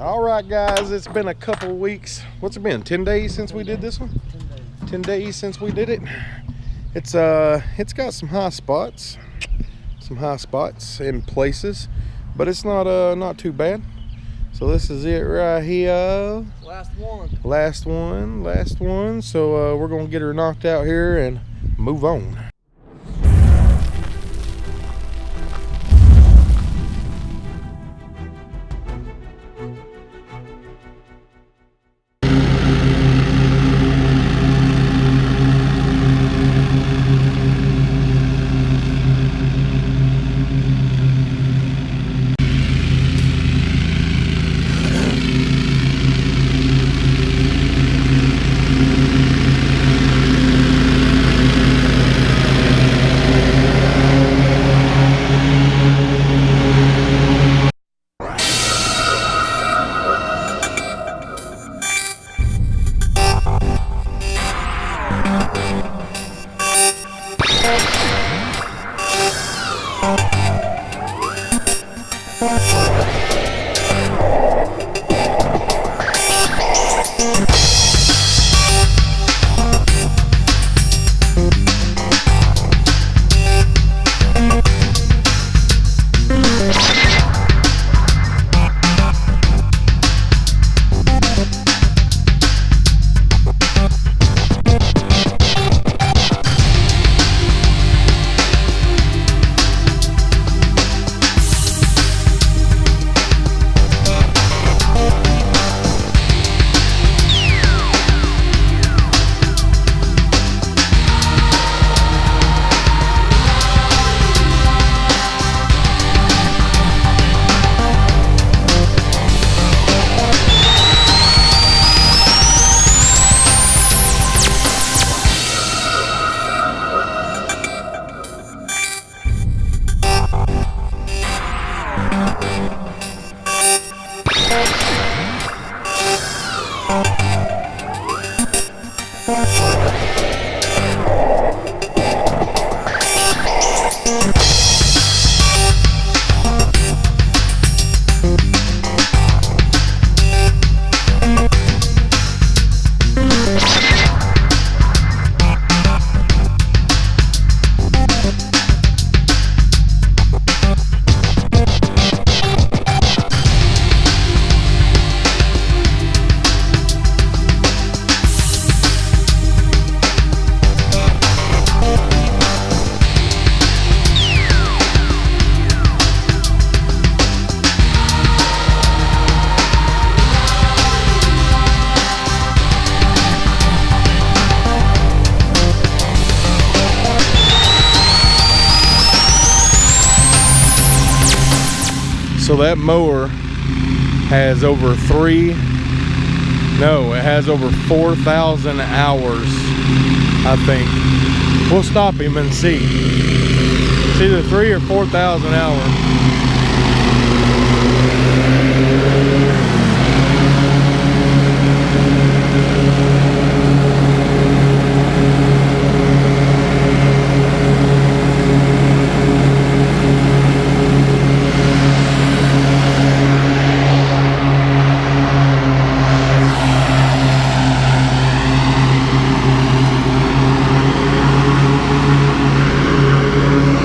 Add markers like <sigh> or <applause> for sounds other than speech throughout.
All right, guys, it's been a couple weeks. What's it been? 10 days since we did this one? 10 days since we did it. It's uh it's got some high spots. Some high spots in places, but it's not uh not too bad. So this is it right here. Last one. Last one, last one. So uh, we're gonna get her knocked out here and move on. So that mower has over three, no, it has over 4,000 hours, I think. We'll stop him and see. It's either three or 4,000 hours.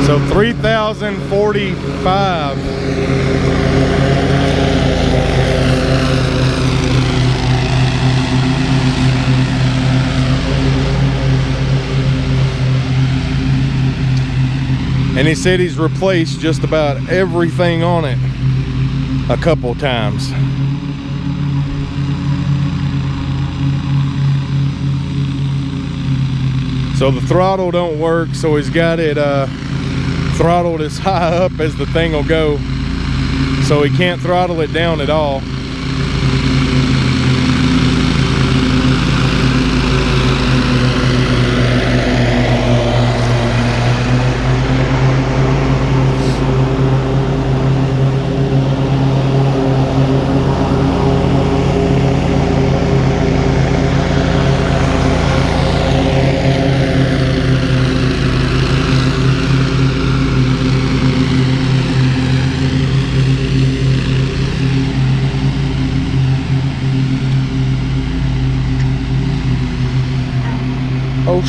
So 3,045. And he said he's replaced just about everything on it a couple times. So the throttle don't work, so he's got it uh, throttled as high up as the thing will go. So he can't throttle it down at all.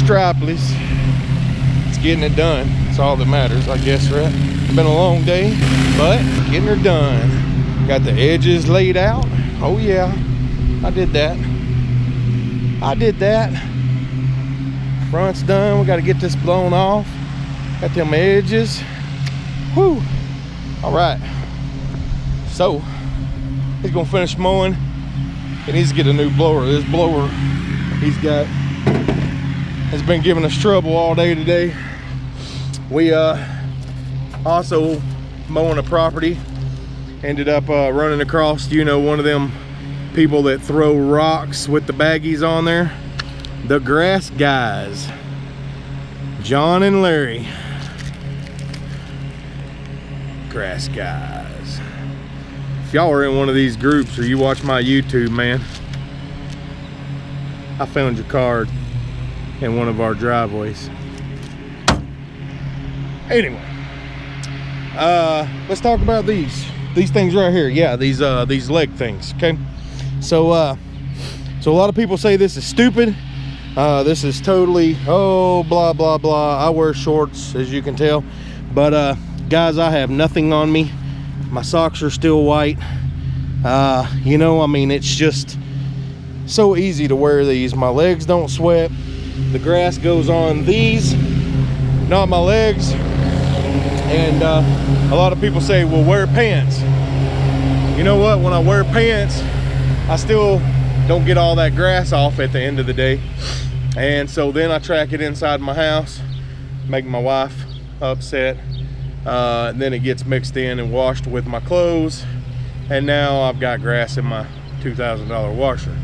No stripless. It's getting it done. It's all that matters, I guess, right? It's been a long day, but getting her done. Got the edges laid out. Oh yeah, I did that. I did that. Front's done. We got to get this blown off. Got them edges. Whew. All right. So, he's gonna finish mowing. He needs to get a new blower. This blower he's got has been giving us trouble all day today. We uh, also mowing a property ended up uh, running across, you know, one of them people that throw rocks with the baggies on there. The grass guys, John and Larry. Grass guys. If y'all are in one of these groups or you watch my YouTube, man, I found your card in one of our driveways. Anyway, uh, let's talk about these. These things right here. Yeah, these uh, these leg things. Okay. So uh, so a lot of people say this is stupid. Uh, this is totally oh blah blah blah. I wear shorts as you can tell, but uh, guys, I have nothing on me. My socks are still white. Uh, you know, I mean, it's just so easy to wear these. My legs don't sweat. The grass goes on these, not my legs. And uh, a lot of people say, well, wear pants. You know what? When I wear pants, I still don't get all that grass off at the end of the day. And so then I track it inside my house, make my wife upset. Uh, then it gets mixed in and washed with my clothes. And now I've got grass in my $2,000 washer.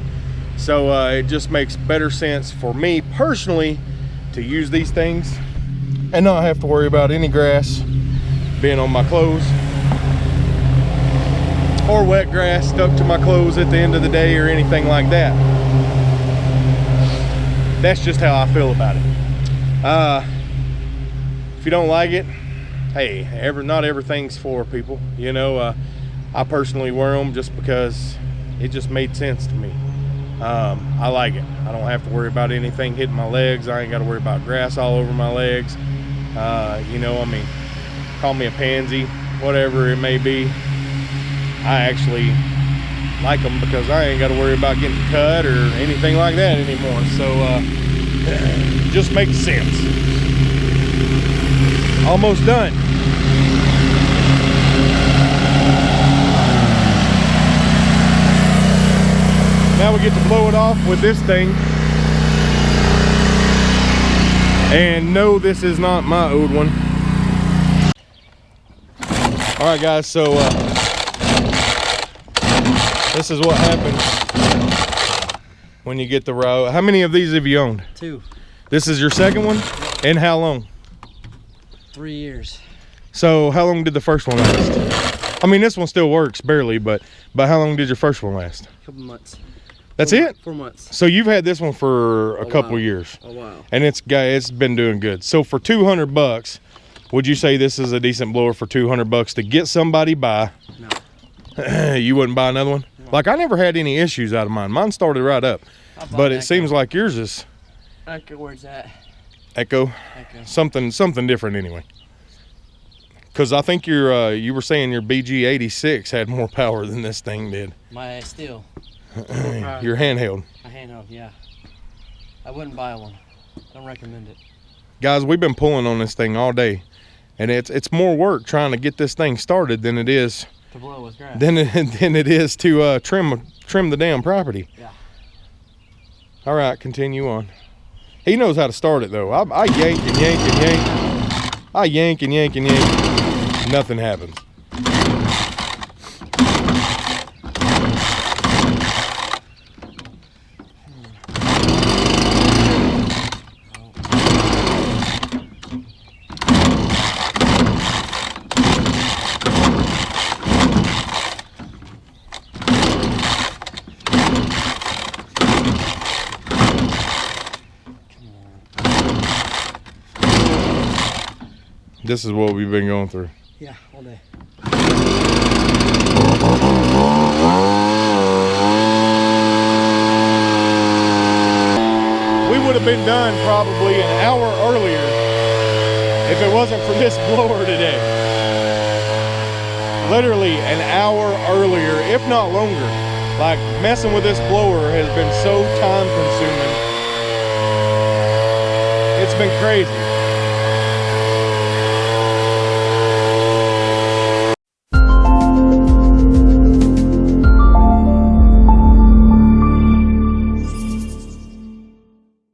So uh, it just makes better sense for me personally to use these things and not have to worry about any grass being on my clothes or wet grass stuck to my clothes at the end of the day or anything like that. That's just how I feel about it. Uh, if you don't like it, hey, every, not everything's for people. You know, uh, I personally wear them just because it just made sense to me. Um, I like it. I don't have to worry about anything hitting my legs. I ain't got to worry about grass all over my legs. Uh, you know, I mean, call me a pansy, whatever it may be. I actually like them because I ain't got to worry about getting cut or anything like that anymore. So, uh, <clears throat> just makes sense. Almost done. Now we get to blow it off with this thing. And no, this is not my old one. All right, guys, so uh, this is what happens when you get the row. How many of these have you owned? Two. This is your second one? And how long? Three years. So how long did the first one last? I mean, this one still works barely, but but how long did your first one last? A couple months. That's four, it? Four months. So you've had this one for a, A couple while. years. A while. and it's got it's been doing good. So for 200 bucks, would you say this is a decent blower for 200 bucks to get somebody by? No. <laughs> you wouldn't buy another one? Like I never had any issues out of mine. Mine started right up, but it Echo. seems like yours is Echo, where's that? Echo, Echo. something something different anyway. Cause I think your uh, you were saying your BG86 had more <laughs> power than this thing did. My Stihl. Your handheld. A handheld, yeah. I wouldn't buy one. Don't recommend it. guys we've been pulling on this thing all day and it's it's more work trying to get this thing started than it is To blow with grass. than it, <laughs> than it is to uh, trim trim the damn property Yeah. all right continue on he knows how to start it though i, I yank and yank and yank i yank and yank and yank nothing happens this is what we've been going through Yeah, all day. we would have have been done probably an hour earlier if it wasn't for this blower today. Literally an hour earlier, if not longer. Like messing with this blower has been so time consuming. It's been crazy.